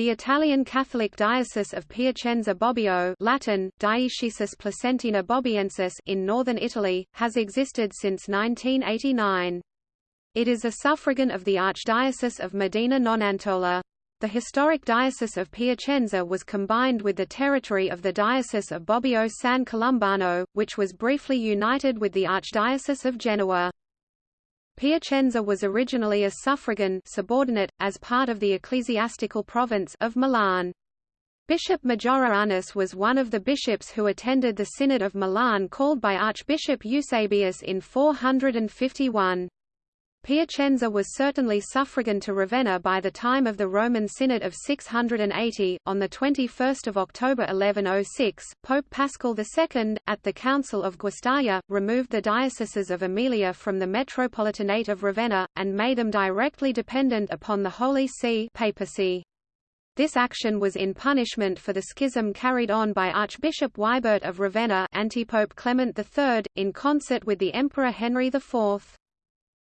The Italian Catholic Diocese of Piacenza Bobbio Latin, Diocesis Placentina Bobbiensis in northern Italy, has existed since 1989. It is a suffragan of the Archdiocese of Modena Nonantola. The historic Diocese of Piacenza was combined with the territory of the Diocese of Bobbio San Colombano, which was briefly united with the Archdiocese of Genoa. Piacenza was originally a suffragan subordinate, as part of the ecclesiastical province of Milan. Bishop Majorianus was one of the bishops who attended the Synod of Milan called by Archbishop Eusebius in 451. Piacenza was certainly suffragan to Ravenna by the time of the Roman Synod of 680. On 21 October 1106, Pope Paschal II, at the Council of Guastalla, removed the dioceses of Emilia from the Metropolitanate of Ravenna, and made them directly dependent upon the Holy See papacy. This action was in punishment for the schism carried on by Archbishop Wibert of Ravenna Antipope Clement III, in concert with the Emperor Henry IV.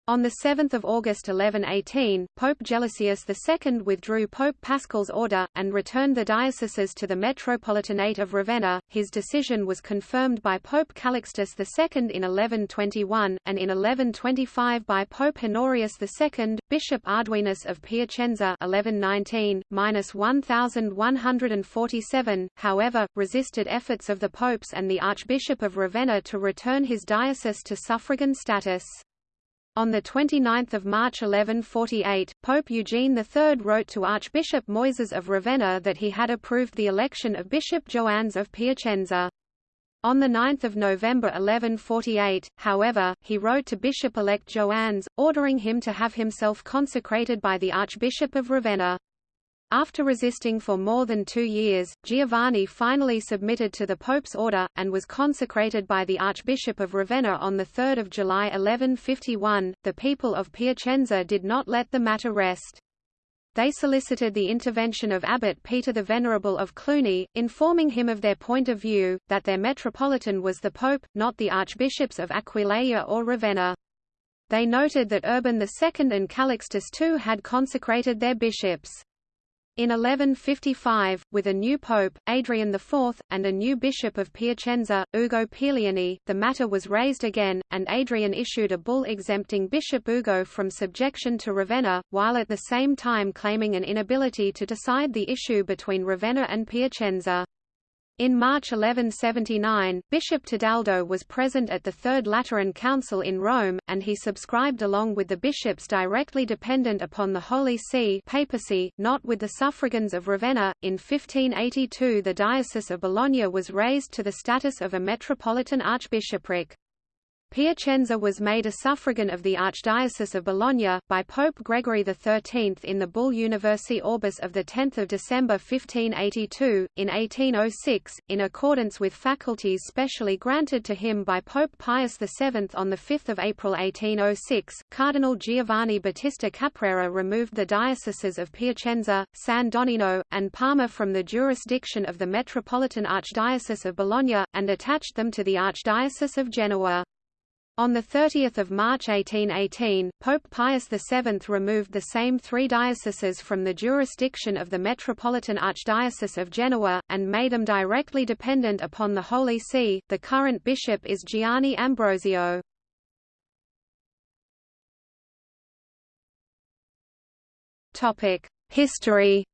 On 7 August 1118, Pope Gelasius II withdrew Pope Paschal's order, and returned the dioceses to the Metropolitanate of Ravenna. His decision was confirmed by Pope Calixtus II in 1121, and in 1125 by Pope Honorius II, Bishop Arduinus of Piacenza 1119-1147, however, resisted efforts of the popes and the Archbishop of Ravenna to return his diocese to suffragan status. On 29 March 1148, Pope Eugene III wrote to Archbishop Moises of Ravenna that he had approved the election of Bishop Joannes of Piacenza. On 9 November 1148, however, he wrote to Bishop-elect Joannes, ordering him to have himself consecrated by the Archbishop of Ravenna. After resisting for more than two years, Giovanni finally submitted to the Pope's order, and was consecrated by the Archbishop of Ravenna on 3 July 1151. The people of Piacenza did not let the matter rest. They solicited the intervention of Abbot Peter the Venerable of Cluny, informing him of their point of view, that their metropolitan was the Pope, not the Archbishops of Aquileia or Ravenna. They noted that Urban II and Calixtus II had consecrated their bishops. In 1155, with a new pope, Adrian IV, and a new bishop of Piacenza, Ugo Pierleoni, the matter was raised again, and Adrian issued a bull exempting Bishop Ugo from subjection to Ravenna, while at the same time claiming an inability to decide the issue between Ravenna and Piacenza. In March 1179, Bishop Tedaldo was present at the Third Lateran Council in Rome, and he subscribed along with the bishops directly dependent upon the Holy See papacy, not with the suffragans of Ravenna. In 1582 the Diocese of Bologna was raised to the status of a metropolitan archbishopric. Piacenza was made a suffragan of the Archdiocese of Bologna, by Pope Gregory XIII in the bull Universi Orbis of 10 December 1582. In 1806, in accordance with faculties specially granted to him by Pope Pius VII on 5 April 1806, Cardinal Giovanni Battista Caprara removed the dioceses of Piacenza, San Donnino, and Parma from the jurisdiction of the Metropolitan Archdiocese of Bologna, and attached them to the Archdiocese of Genoa. On 30 March 1818, Pope Pius VII removed the same three dioceses from the jurisdiction of the Metropolitan Archdiocese of Genoa, and made them directly dependent upon the Holy See. The current bishop is Gianni Ambrosio. History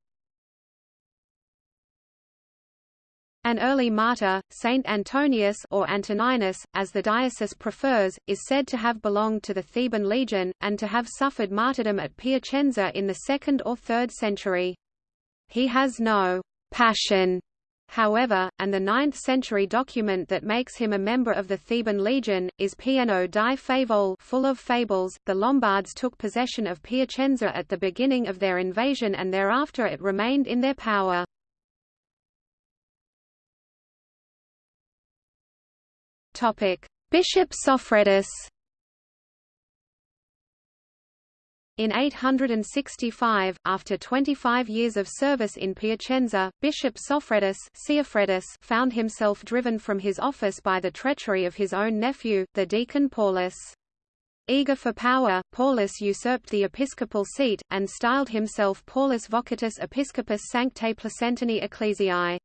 An early martyr, Saint Antonius or Antoninus, as the diocese prefers, is said to have belonged to the Theban legion, and to have suffered martyrdom at Piacenza in the 2nd or 3rd century. He has no «passion» however, and the 9th century document that makes him a member of the Theban legion, is Pieno di Favole full of fables. The Lombards took possession of Piacenza at the beginning of their invasion and thereafter it remained in their power. Bishop Sophredus In 865, after 25 years of service in Piacenza, Bishop Sophredus found himself driven from his office by the treachery of his own nephew, the deacon Paulus. Eager for power, Paulus usurped the episcopal seat, and styled himself Paulus Vocatus Episcopus Sanctae Placentini Ecclesiae.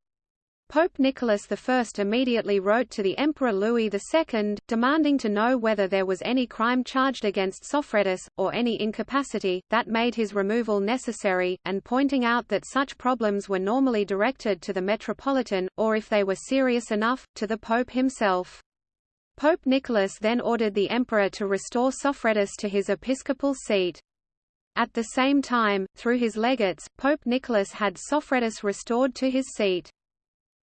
Pope Nicholas I immediately wrote to the Emperor Louis II, demanding to know whether there was any crime charged against Sophretus, or any incapacity, that made his removal necessary, and pointing out that such problems were normally directed to the Metropolitan, or if they were serious enough, to the Pope himself. Pope Nicholas then ordered the emperor to restore Sophretus to his episcopal seat. At the same time, through his legates, Pope Nicholas had Sophretus restored to his seat.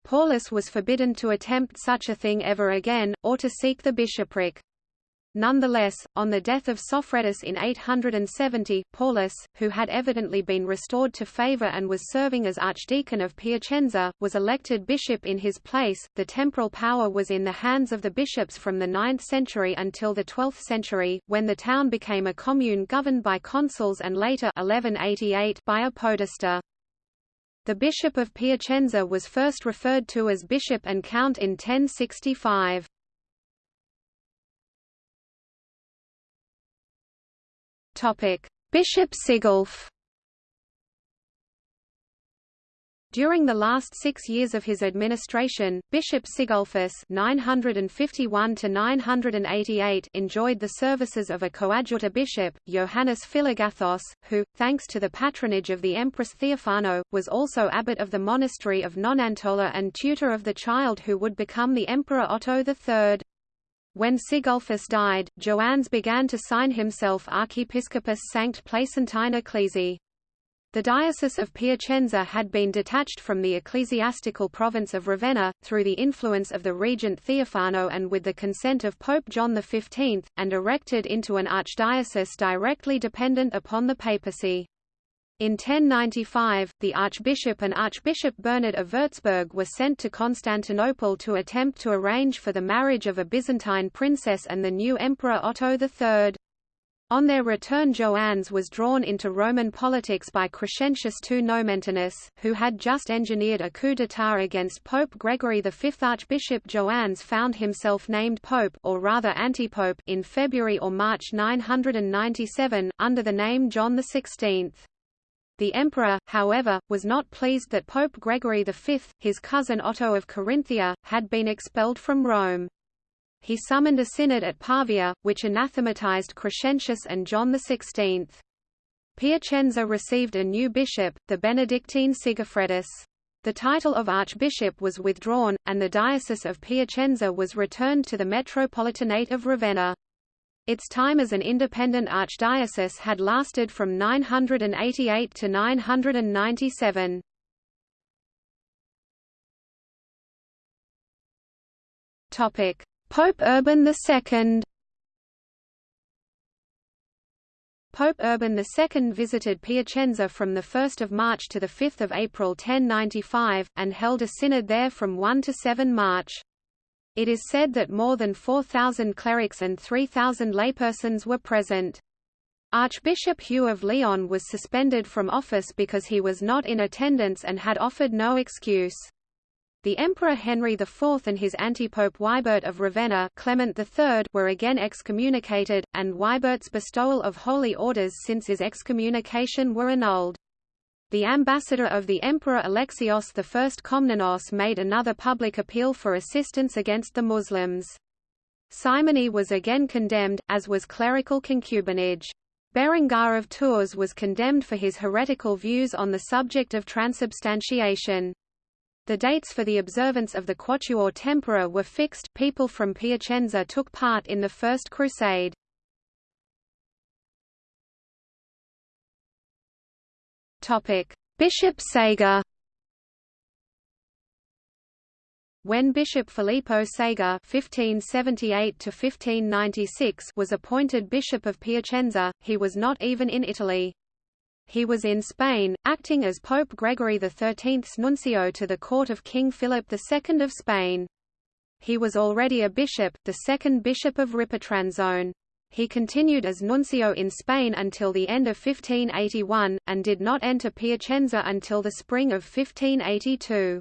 Paulus was forbidden to attempt such a thing ever again, or to seek the bishopric. Nonetheless, on the death of Sophretus in 870, Paulus, who had evidently been restored to favor and was serving as archdeacon of Piacenza, was elected bishop in his place. The temporal power was in the hands of the bishops from the 9th century until the 12th century, when the town became a commune governed by consuls and later 1188 by a podesta. The bishop of Piacenza was first referred to as bishop and count in 1065. Topic: Bishop Sigulf. During the last six years of his administration, Bishop Sigulfus 951 enjoyed the services of a coadjutor bishop, Johannes Philagathos, who, thanks to the patronage of the Empress Theophano, was also abbot of the monastery of Nonantola and tutor of the child who would become the Emperor Otto III. When Sigulfus died, Joannes began to sign himself Archiepiscopus Sanct Placentine Ecclesi. The Diocese of Piacenza had been detached from the ecclesiastical province of Ravenna, through the influence of the regent Theophano and with the consent of Pope John XV, and erected into an archdiocese directly dependent upon the papacy. In 1095, the archbishop and Archbishop Bernard of Würzburg were sent to Constantinople to attempt to arrange for the marriage of a Byzantine princess and the new emperor Otto III. On their return Joannes was drawn into Roman politics by Crescentius II Nomentanus, who had just engineered a coup d'état against Pope Gregory V. Archbishop Joannes found himself named pope or rather antipope in February or March 997, under the name John XVI. The emperor, however, was not pleased that Pope Gregory V, his cousin Otto of Carinthia, had been expelled from Rome. He summoned a synod at Pavia, which anathematized Crescentius and John XVI. Piacenza received a new bishop, the Benedictine Sigifredus. The title of archbishop was withdrawn, and the diocese of Piacenza was returned to the Metropolitanate of Ravenna. Its time as an independent archdiocese had lasted from 988 to 997. Topic: Pope Urban II. Pope Urban II visited Piacenza from 1 March to 5 April 1095, and held a synod there from 1 to 7 March. It is said that more than 4,000 clerics and 3,000 laypersons were present. Archbishop Hugh of Lyon was suspended from office because he was not in attendance and had offered no excuse. The Emperor Henry IV and his antipope Wibert of Ravenna Clement III were again excommunicated, and Wibert's bestowal of holy orders since his excommunication were annulled. The ambassador of the Emperor Alexios I Komnenos made another public appeal for assistance against the Muslims. Simony was again condemned, as was clerical concubinage. Berengar of Tours was condemned for his heretical views on the subject of transubstantiation. The dates for the observance of the Quatuor Tempora were fixed people from Piacenza took part in the First Crusade. Bishop Sega When Bishop Filippo Sega (1578–1596) was appointed Bishop of Piacenza, he was not even in Italy. He was in Spain, acting as Pope Gregory XIII's nuncio to the court of King Philip II of Spain. He was already a bishop, the second bishop of Ripatransone. He continued as nuncio in Spain until the end of 1581, and did not enter Piacenza until the spring of 1582.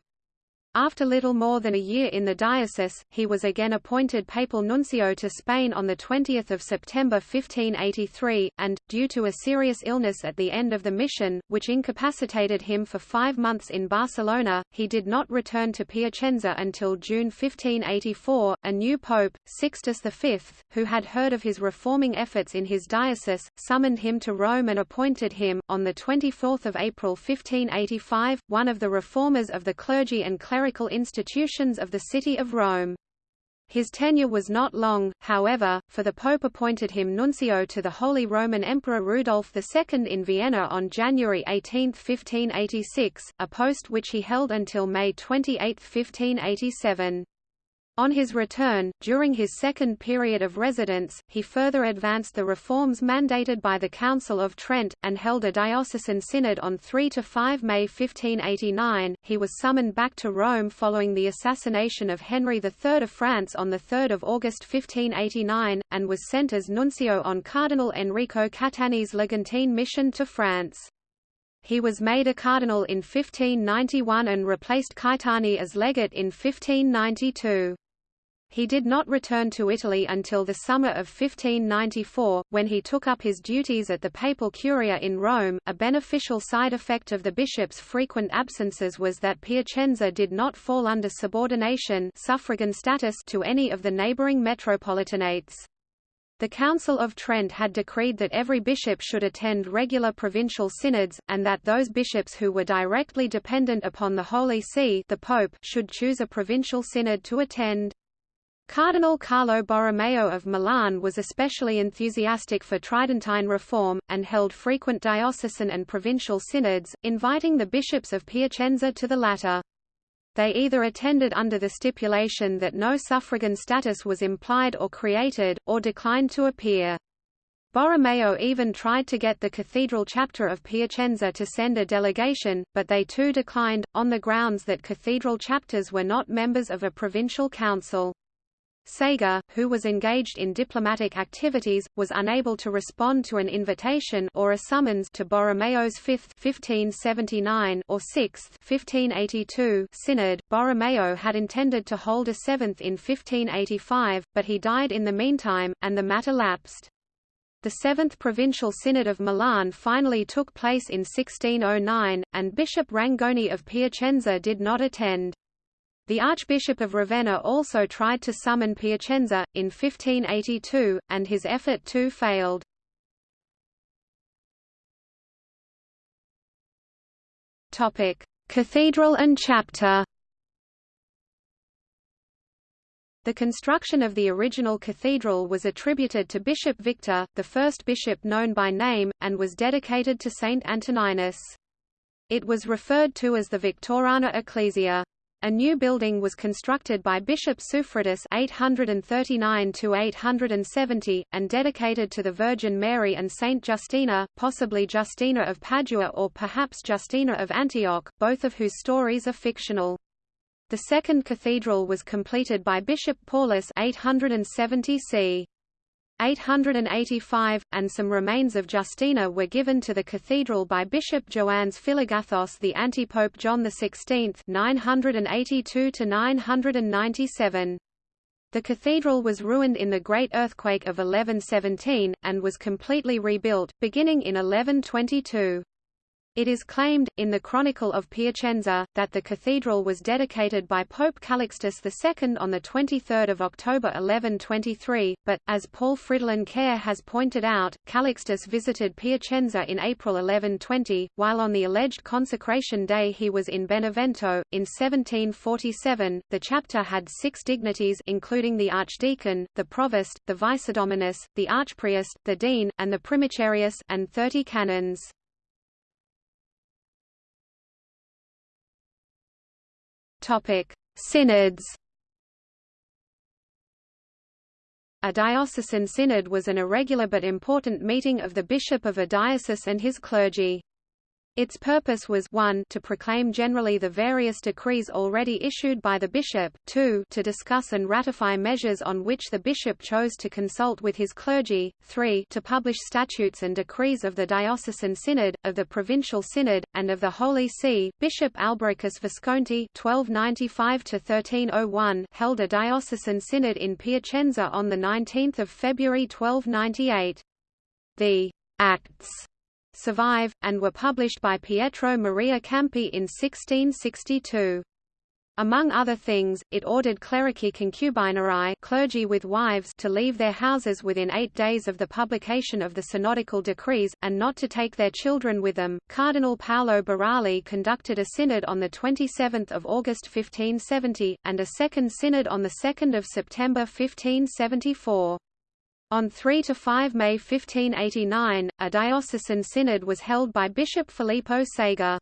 After little more than a year in the diocese, he was again appointed papal nuncio to Spain on 20 September 1583, and, due to a serious illness at the end of the mission, which incapacitated him for five months in Barcelona, he did not return to Piacenza until June 1584. A new pope, Sixtus V, who had heard of his reforming efforts in his diocese, summoned him to Rome and appointed him, on 24 April 1585, one of the reformers of the clergy and clerics institutions of the city of Rome. His tenure was not long, however, for the Pope appointed him nuncio to the Holy Roman Emperor Rudolf II in Vienna on January 18, 1586, a post which he held until May 28, 1587. On his return, during his second period of residence, he further advanced the reforms mandated by the Council of Trent, and held a diocesan synod on 3 to 5 May 1589. He was summoned back to Rome following the assassination of Henry III of France on 3 August 1589, and was sent as nuncio on Cardinal Enrico Caetani's Legatine mission to France. He was made a cardinal in 1591 and replaced Caetani as legate in 1592. He did not return to Italy until the summer of 1594, when he took up his duties at the papal curia in Rome. A beneficial side effect of the bishop's frequent absences was that Piacenza did not fall under subordination suffragan status to any of the neighbouring metropolitanates. The Council of Trent had decreed that every bishop should attend regular provincial synods, and that those bishops who were directly dependent upon the Holy See the Pope should choose a provincial synod to attend. Cardinal Carlo Borromeo of Milan was especially enthusiastic for Tridentine reform, and held frequent diocesan and provincial synods, inviting the bishops of Piacenza to the latter. They either attended under the stipulation that no suffragan status was implied or created, or declined to appear. Borromeo even tried to get the cathedral chapter of Piacenza to send a delegation, but they too declined, on the grounds that cathedral chapters were not members of a provincial council. Sega, who was engaged in diplomatic activities, was unable to respond to an invitation or a summons to Borromeo's 5th 1579 or 6th 1582 synod. Borromeo had intended to hold a 7th in 1585, but he died in the meantime, and the matter lapsed. The Seventh Provincial Synod of Milan finally took place in 1609, and Bishop Rangoni of Piacenza did not attend. The Archbishop of Ravenna also tried to summon Piacenza, in 1582, and his effort too failed. Cathedral and chapter The construction of the original cathedral was attributed to Bishop Victor, the first bishop known by name, and was dedicated to Saint Antoninus. It was referred to as the Victoriana Ecclesia. A new building was constructed by Bishop Suffredus 839–870, and dedicated to the Virgin Mary and Saint Justina, possibly Justina of Padua or perhaps Justina of Antioch, both of whose stories are fictional. The second cathedral was completed by Bishop Paulus 870 c. 885, and some remains of Justina were given to the cathedral by Bishop Joannes Philagathos the antipope John XVI 982 997. The cathedral was ruined in the Great Earthquake of 1117, and was completely rebuilt, beginning in 1122. It is claimed, in the Chronicle of Piacenza, that the cathedral was dedicated by Pope Calixtus II on 23 October 1123, but, as Paul Fridolin Kehr has pointed out, Calixtus visited Piacenza in April 1120, while on the alleged consecration day he was in Benevento. In 1747, the chapter had six dignities including the archdeacon, the provost, the vicedominus, the archpriest, the dean, and the primicerius and 30 canons. Topic: Synods. A diocesan synod was an irregular but important meeting of the bishop of a diocese and his clergy. Its purpose was 1 to proclaim generally the various decrees already issued by the bishop, 2 to discuss and ratify measures on which the bishop chose to consult with his clergy, 3 to publish statutes and decrees of the diocesan synod, of the provincial synod, and of the Holy See. Bishop Albericus Visconti (1295–1301) held a diocesan synod in Piacenza on the 19th of February 1298. The Acts survive, and were published by Pietro Maria Campi in 1662. Among other things, it ordered clerici concubinarii clergy with wives to leave their houses within eight days of the publication of the synodical decrees, and not to take their children with them. Cardinal Paolo Burali conducted a synod on 27 August 1570, and a second synod on 2 September 1574. On 3 to 5 May 1589, a diocesan synod was held by Bishop Filippo Sega.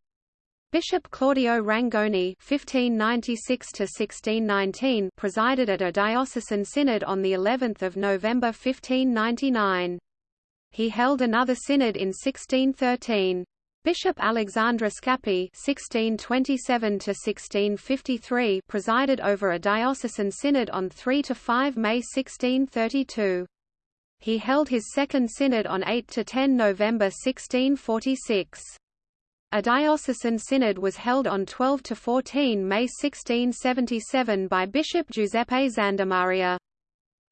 Bishop Claudio Rangoni (1596–1619) presided at a diocesan synod on the 11th of November 1599. He held another synod in 1613. Bishop Alexandre Scappi (1627–1653) presided over a diocesan synod on 3 to 5 May 1632. He held his second synod on 8–10 November 1646. A diocesan synod was held on 12–14 May 1677 by Bishop Giuseppe Zandamaria.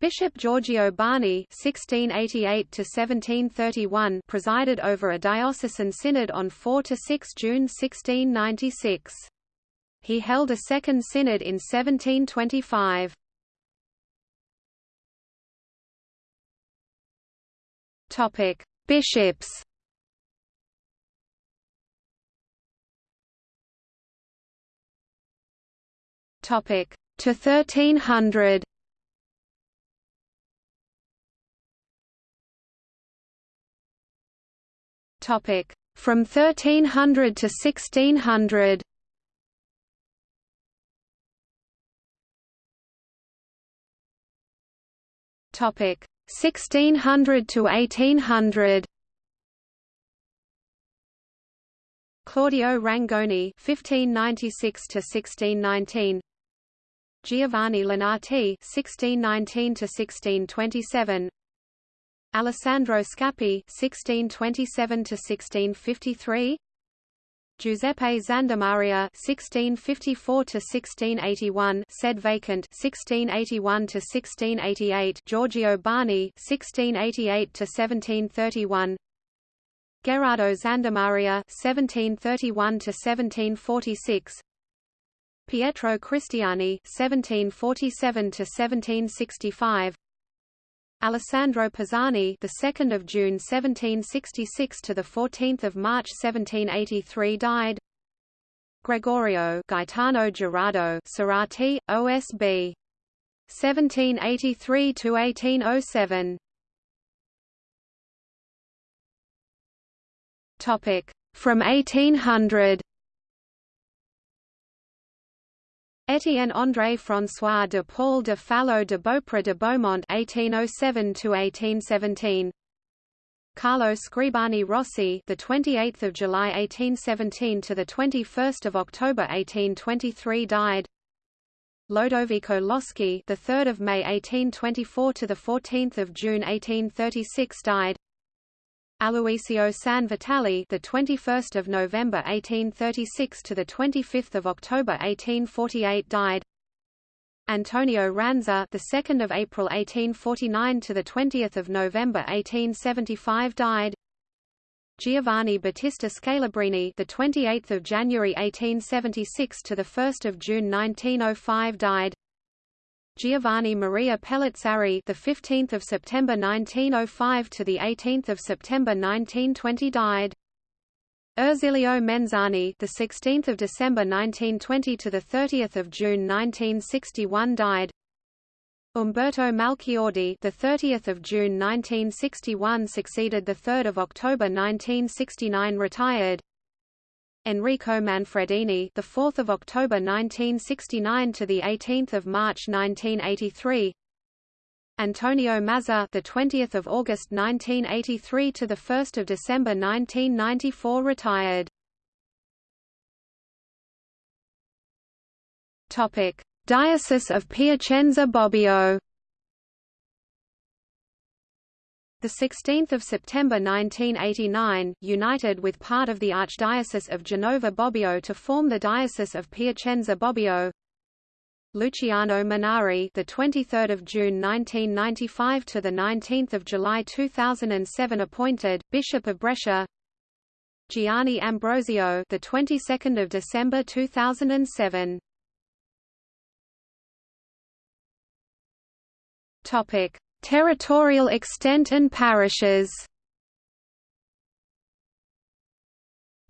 Bishop Giorgio Barni (1688–1731) presided over a diocesan synod on 4 to 6 June 1696. He held a second synod in 1725. Topic: Bishops. Topic: to 1300. Topic: from 1300 to 1600. Topic: 1600 to 1800 Claudio Rangoni 1596 to 1619 Giovanni Lonati 1619 to 1627 Alessandro Scappi 1627 to 1653 Giuseppe Zandamaria (1654–1681), said vacant (1681–1688). Giorgio Barni (1688–1731). Gerardo Zandamaria (1731–1746). Pietro Cristiani (1747–1765). Alessandro Pisani, the 2nd of June 1766 to the 14th of March 1783 died. Gregorio Gaetano Gerardo Cerati, OSB 1783 to 1807. Topic from 1800. Étienne André François de Paul de Fallot de Beaupre de Beaumont (1807–1817), Carlo Scribani Rossi, the 28th of July 1817 to the 21st of October 1823, died. Lodovico Loschi, the 3rd of May 1824 to the 14th of June 1836, died. Aloisio San Vitale, the 21st of November 1836 to the 25th of October 1848, died. Antonio Ranza, the 2nd of April 1849 to the 20th of November 1875, died. Giovanni Battista Scalabrini, the 28th of January 1876 to the 1st of June 1905, died. Giovanni Maria Pellizzari, the 15th of September 1905 to the 18th of September 1920 died. Ersilio Menzani, the 16th of December 1920 to the 30th of June 1961 died. Umberto Malchiodi, the 30th of June 1961 succeeded the 3rd of October 1969 retired. Enrico Manfredini, the 4th of October 1969 to the 18th of March 1983. Antonio Mazza, the 20th of August 1983 to the 1st of December 1994 retired. Topic: Diocese of Piacenza Bobbio The 16th of September 1989, united with part of the Archdiocese of Genova Bobbio to form the Diocese of Piacenza Bobbio. Luciano Monari, the 23rd of June 1995 to the 19th of July 2007 appointed Bishop of Brescia. Gianni Ambrosio, the 22nd of December 2007. Topic: Territorial extent and parishes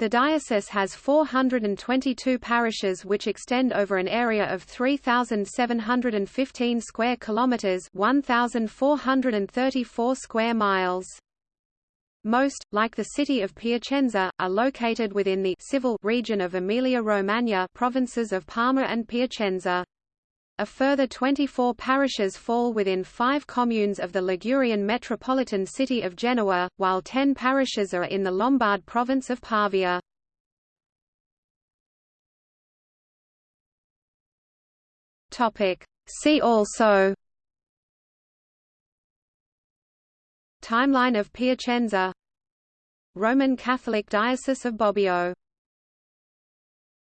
The diocese has 422 parishes which extend over an area of 3715 square kilometers, 1434 square miles. Most, like the city of Piacenza, are located within the civil region of Emilia-Romagna provinces of Parma and Piacenza. A further 24 parishes fall within five communes of the Ligurian metropolitan city of Genoa, while 10 parishes are in the Lombard province of Pavia. See also Timeline of Piacenza Roman Catholic Diocese of Bobbio